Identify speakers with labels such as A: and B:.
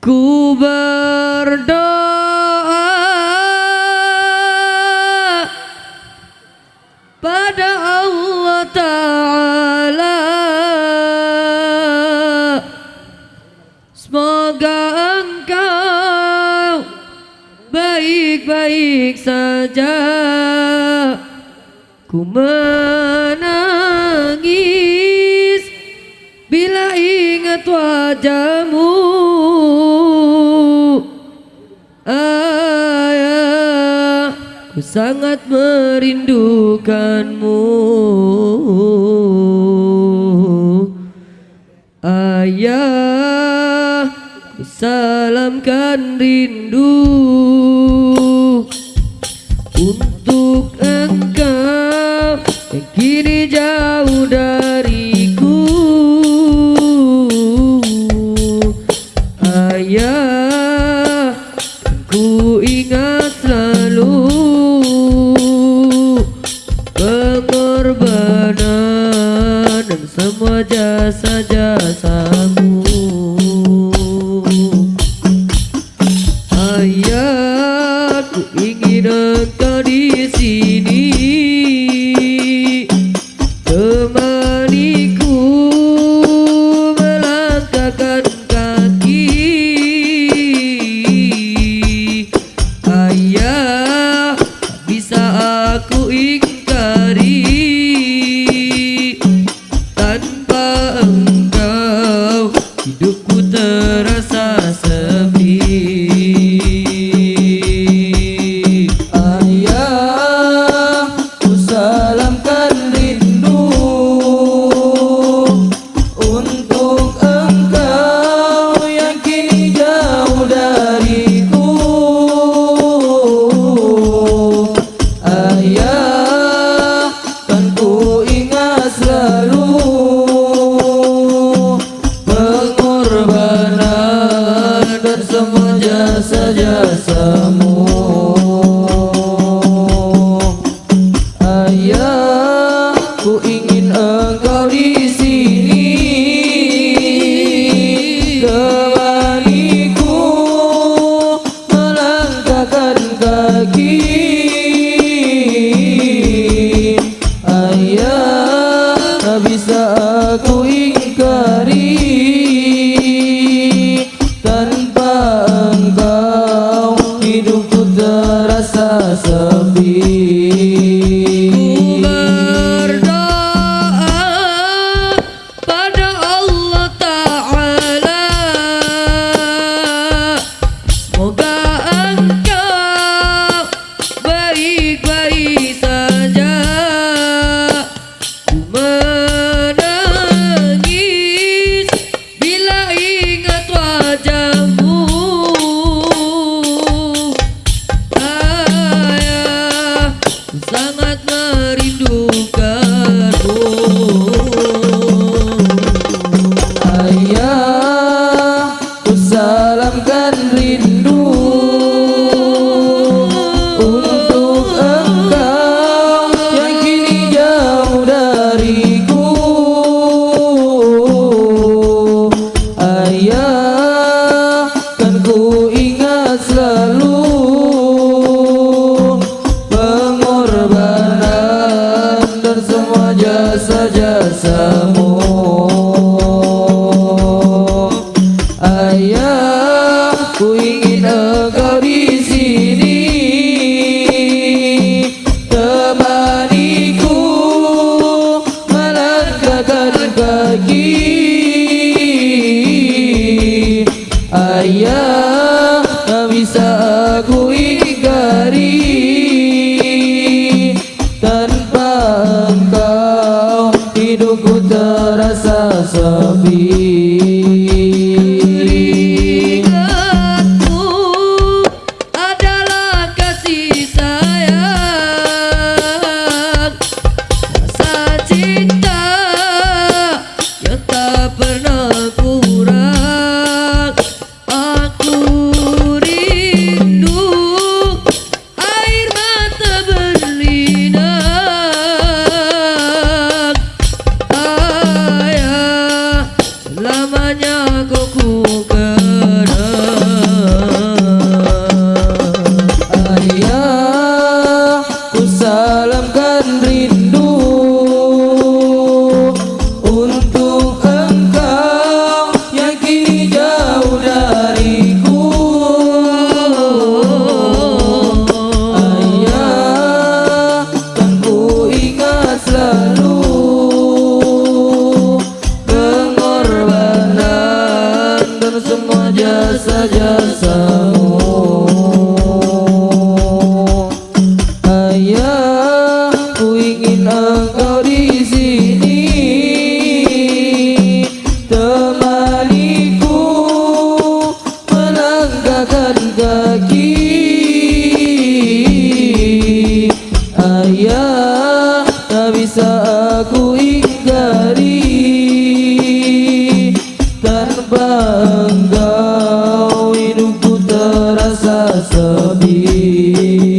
A: Ku berdoa pada Allah Ta'ala. Semoga engkau baik-baik saja. Ku menangis bila ingat wajahmu. Ku sangat merindukanmu. Ayah Ku salamkan rindu. engkau Hidupku terasa sepi.
B: Ayahku salamkan rindu Untuk engkau yang kini jauh dariku. Ayah, kan ku ingat selalu engkau di sini kemaniku melangkahkan kaki. Ayah tak bisa aku ingkari. Terasa